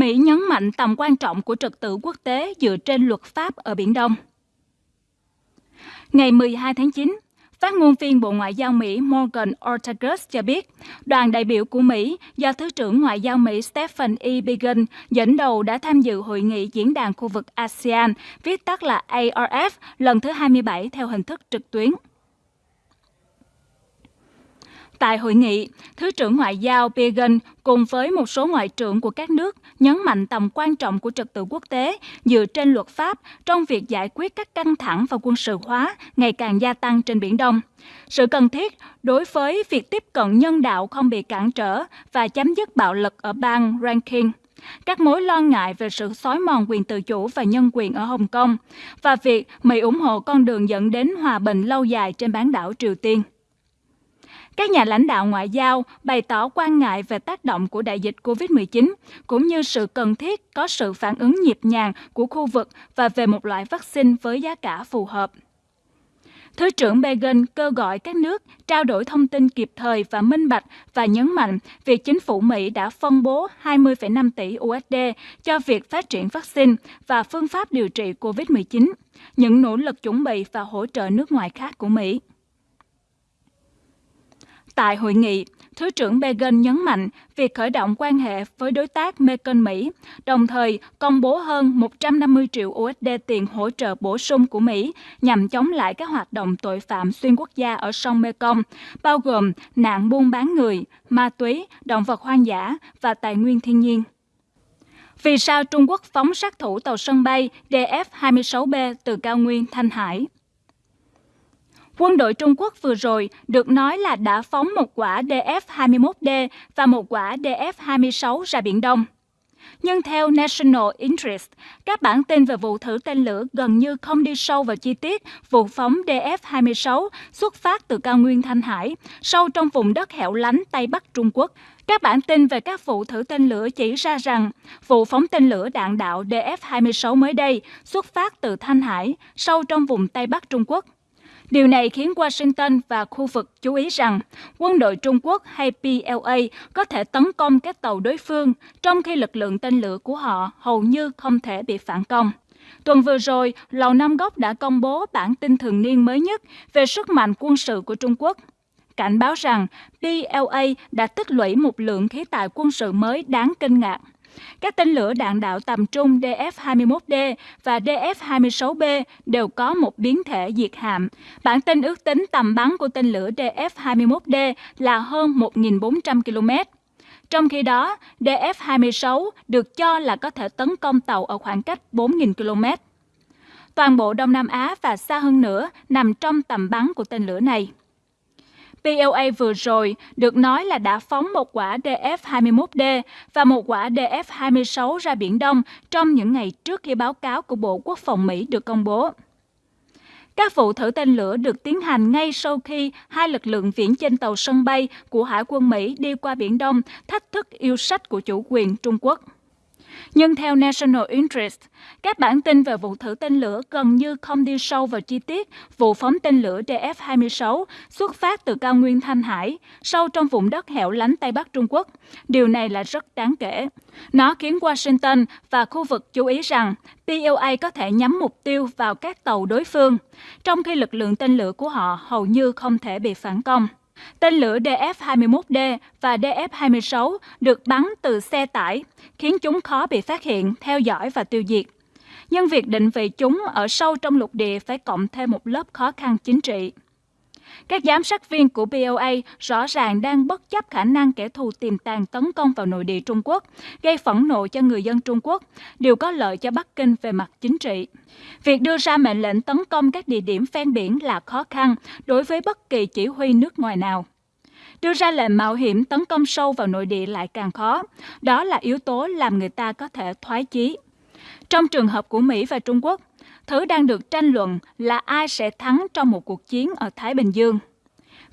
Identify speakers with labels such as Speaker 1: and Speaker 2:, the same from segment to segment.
Speaker 1: Mỹ nhấn mạnh tầm quan trọng của trật tự quốc tế dựa trên luật pháp ở Biển Đông. Ngày 12 tháng 9, Phát ngôn viên Bộ Ngoại giao Mỹ Morgan Ortagus cho biết, đoàn đại biểu của Mỹ do Thứ trưởng Ngoại giao Mỹ Stephen E. Biegun dẫn đầu đã tham dự hội nghị diễn đàn khu vực ASEAN, viết tắt là ARF, lần thứ 27 theo hình thức trực tuyến. Tại hội nghị, Thứ trưởng Ngoại giao Pagan cùng với một số ngoại trưởng của các nước nhấn mạnh tầm quan trọng của trật tự quốc tế dựa trên luật pháp trong việc giải quyết các căng thẳng và quân sự hóa ngày càng gia tăng trên Biển Đông. Sự cần thiết đối với việc tiếp cận nhân đạo không bị cản trở và chấm dứt bạo lực ở bang Rankin, các mối lo ngại về sự xói mòn quyền tự chủ và nhân quyền ở Hồng Kông và việc Mỹ ủng hộ con đường dẫn đến hòa bình lâu dài trên bán đảo Triều Tiên. Các nhà lãnh đạo ngoại giao bày tỏ quan ngại về tác động của đại dịch COVID-19, cũng như sự cần thiết có sự phản ứng nhịp nhàng của khu vực và về một loại vaccine với giá cả phù hợp. Thứ trưởng Began kêu gọi các nước trao đổi thông tin kịp thời và minh bạch và nhấn mạnh việc chính phủ Mỹ đã phân bố 20,5 tỷ USD cho việc phát triển vaccine và phương pháp điều trị COVID-19, những nỗ lực chuẩn bị và hỗ trợ nước ngoài khác của Mỹ. Tại hội nghị, Thứ trưởng Began nhấn mạnh việc khởi động quan hệ với đối tác Mekong Mỹ, đồng thời công bố hơn 150 triệu USD tiền hỗ trợ bổ sung của Mỹ nhằm chống lại các hoạt động tội phạm xuyên quốc gia ở sông Mekong, bao gồm nạn buôn bán người, ma túy, động vật hoang dã và tài nguyên thiên nhiên. Vì sao Trung Quốc phóng sát thủ tàu sân bay DF-26B từ cao nguyên Thanh Hải? Quân đội Trung Quốc vừa rồi được nói là đã phóng một quả DF-21D và một quả DF-26 ra Biển Đông. Nhưng theo National Interest, các bản tin về vụ thử tên lửa gần như không đi sâu vào chi tiết vụ phóng DF-26 xuất phát từ cao nguyên Thanh Hải, sâu trong vùng đất hẻo lánh Tây Bắc Trung Quốc. Các bản tin về các vụ thử tên lửa chỉ ra rằng vụ phóng tên lửa đạn đạo DF-26 mới đây xuất phát từ Thanh Hải, sâu trong vùng Tây Bắc Trung Quốc. Điều này khiến Washington và khu vực chú ý rằng quân đội Trung Quốc hay PLA có thể tấn công các tàu đối phương, trong khi lực lượng tên lửa của họ hầu như không thể bị phản công. Tuần vừa rồi, Lầu Năm Góc đã công bố bản tin thường niên mới nhất về sức mạnh quân sự của Trung Quốc cảnh báo rằng PLA đã tích lũy một lượng khí tài quân sự mới đáng kinh ngạc. Các tên lửa đạn đạo tầm trung DF-21D và DF-26B đều có một biến thể diệt hạm. Bản tin ước tính tầm bắn của tên lửa DF-21D là hơn 1.400 km. Trong khi đó, DF-26 được cho là có thể tấn công tàu ở khoảng cách 4.000 km. Toàn bộ Đông Nam Á và xa hơn nữa nằm trong tầm bắn của tên lửa này. PLA vừa rồi được nói là đã phóng một quả DF-21D và một quả DF-26 ra Biển Đông trong những ngày trước khi báo cáo của Bộ Quốc phòng Mỹ được công bố. Các vụ thử tên lửa được tiến hành ngay sau khi hai lực lượng viễn trên tàu sân bay của Hải quân Mỹ đi qua Biển Đông thách thức yêu sách của chủ quyền Trung Quốc. Nhưng theo National Interest, các bản tin về vụ thử tên lửa gần như không đi sâu vào chi tiết vụ phóng tên lửa DF-26 xuất phát từ cao nguyên Thanh Hải, sâu trong vùng đất hẻo lánh Tây Bắc Trung Quốc. Điều này là rất đáng kể. Nó khiến Washington và khu vực chú ý rằng PLA có thể nhắm mục tiêu vào các tàu đối phương, trong khi lực lượng tên lửa của họ hầu như không thể bị phản công. Tên lửa DF-21D và DF-26 được bắn từ xe tải, khiến chúng khó bị phát hiện, theo dõi và tiêu diệt. Nhưng việc định vị chúng ở sâu trong lục địa phải cộng thêm một lớp khó khăn chính trị. Các giám sát viên của BOA rõ ràng đang bất chấp khả năng kẻ thù tiềm tàng tấn công vào nội địa Trung Quốc, gây phẫn nộ cho người dân Trung Quốc, điều có lợi cho Bắc Kinh về mặt chính trị. Việc đưa ra mệnh lệnh tấn công các địa điểm ven biển là khó khăn đối với bất kỳ chỉ huy nước ngoài nào. Đưa ra lệnh mạo hiểm tấn công sâu vào nội địa lại càng khó. Đó là yếu tố làm người ta có thể thoái chí. Trong trường hợp của Mỹ và Trung Quốc, thứ đang được tranh luận là ai sẽ thắng trong một cuộc chiến ở Thái Bình Dương.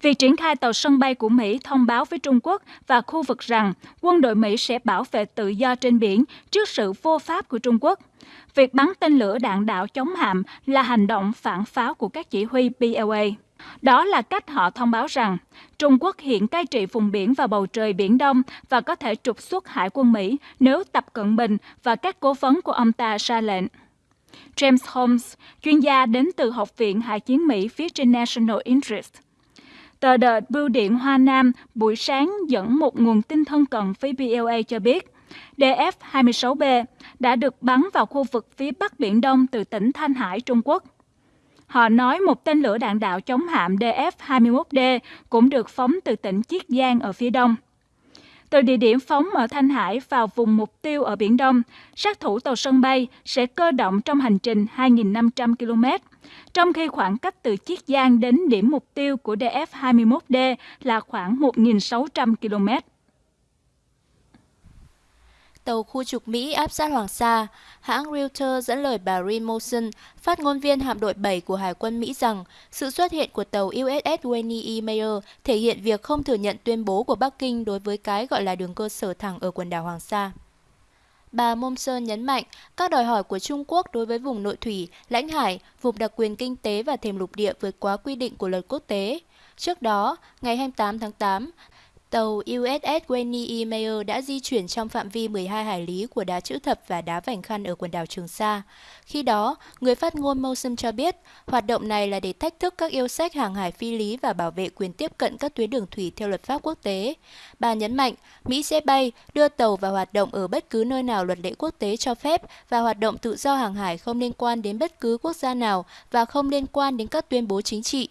Speaker 1: Việc triển khai tàu sân bay của Mỹ thông báo với Trung Quốc và khu vực rằng quân đội Mỹ sẽ bảo vệ tự do trên biển trước sự vô pháp của Trung Quốc. Việc bắn tên lửa đạn đạo chống hạm là hành động phản pháo của các chỉ huy PLA. Đó là cách họ thông báo rằng Trung Quốc hiện cai trị vùng biển và bầu trời Biển Đông và có thể trục xuất hải quân Mỹ nếu Tập Cận Bình và các cố vấn của ông ta ra lệnh. James Holmes, chuyên gia đến từ Học viện Hải chiến Mỹ phía trên National Interest. Tờ The Bưu điện Hoa Nam buổi sáng dẫn một nguồn tin thân cận với BLA cho biết DF-26B đã được bắn vào khu vực phía Bắc Biển Đông từ tỉnh Thanh Hải, Trung Quốc. Họ nói một tên lửa đạn đạo chống hạm DF-21D cũng được phóng từ tỉnh Chiết Giang ở phía đông. Từ địa điểm phóng ở Thanh Hải vào vùng mục tiêu ở Biển Đông, sát thủ tàu sân bay sẽ cơ động trong hành trình 2.500 km, trong khi khoảng cách từ Chiết Giang đến điểm mục tiêu của DF-21D là khoảng 1.600 km.
Speaker 2: Tàu khu trục Mỹ áp sát Hoàng Sa, hãng Reuters dẫn lời bà Rin Motion, phát ngôn viên hạm đội 7 của Hải quân Mỹ rằng sự xuất hiện của tàu USS Wayne E. Mayer thể hiện việc không thừa nhận tuyên bố của Bắc Kinh đối với cái gọi là đường cơ sở thẳng ở quần đảo Hoàng Sa. Bà Momsen nhấn mạnh các đòi hỏi của Trung Quốc đối với vùng nội thủy, lãnh hải, vùng đặc quyền kinh tế và thềm lục địa vượt quá quy định của luật quốc tế. Trước đó, ngày 28 tháng 8, Tàu USS Wayne E. Mayer đã di chuyển trong phạm vi 12 hải lý của đá chữ thập và đá vành khăn ở quần đảo Trường Sa. Khi đó, người phát ngôn Mosum cho biết, hoạt động này là để thách thức các yêu sách hàng hải phi lý và bảo vệ quyền tiếp cận các tuyến đường thủy theo luật pháp quốc tế. Bà nhấn mạnh, Mỹ sẽ bay, đưa tàu vào hoạt động ở bất cứ nơi nào luật lệ quốc tế cho phép và hoạt động tự do hàng hải không liên quan đến bất cứ quốc gia nào và không liên quan đến các tuyên bố chính trị.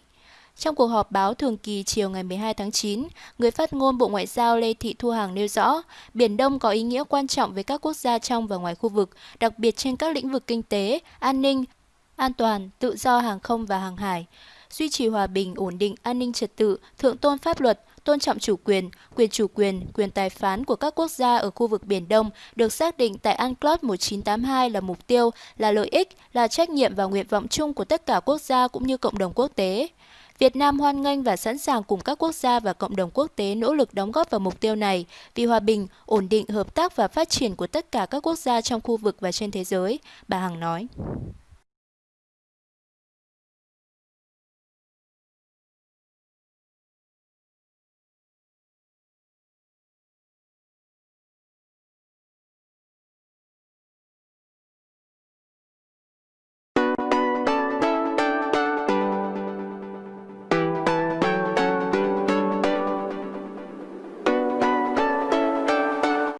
Speaker 2: Trong cuộc họp báo thường kỳ chiều ngày 12 tháng 9, người phát ngôn Bộ Ngoại giao Lê Thị Thu Hằng nêu rõ, Biển Đông có ý nghĩa quan trọng với các quốc gia trong và ngoài khu vực, đặc biệt trên các lĩnh vực kinh tế, an ninh, an toàn, tự do hàng không và hàng hải. Duy trì hòa bình, ổn định, an ninh trật tự, thượng tôn pháp luật, tôn trọng chủ quyền, quyền chủ quyền, quyền tài phán của các quốc gia ở khu vực Biển Đông được xác định tại UNCLOS 1982 là mục tiêu, là lợi ích, là trách nhiệm và nguyện vọng chung của tất cả quốc gia cũng như cộng đồng quốc tế. Việt Nam hoan nghênh và sẵn sàng cùng các quốc gia và cộng đồng quốc tế nỗ lực đóng góp vào mục tiêu này vì hòa bình, ổn định, hợp tác và phát triển của tất cả các quốc gia trong khu vực và trên thế giới, bà Hằng nói.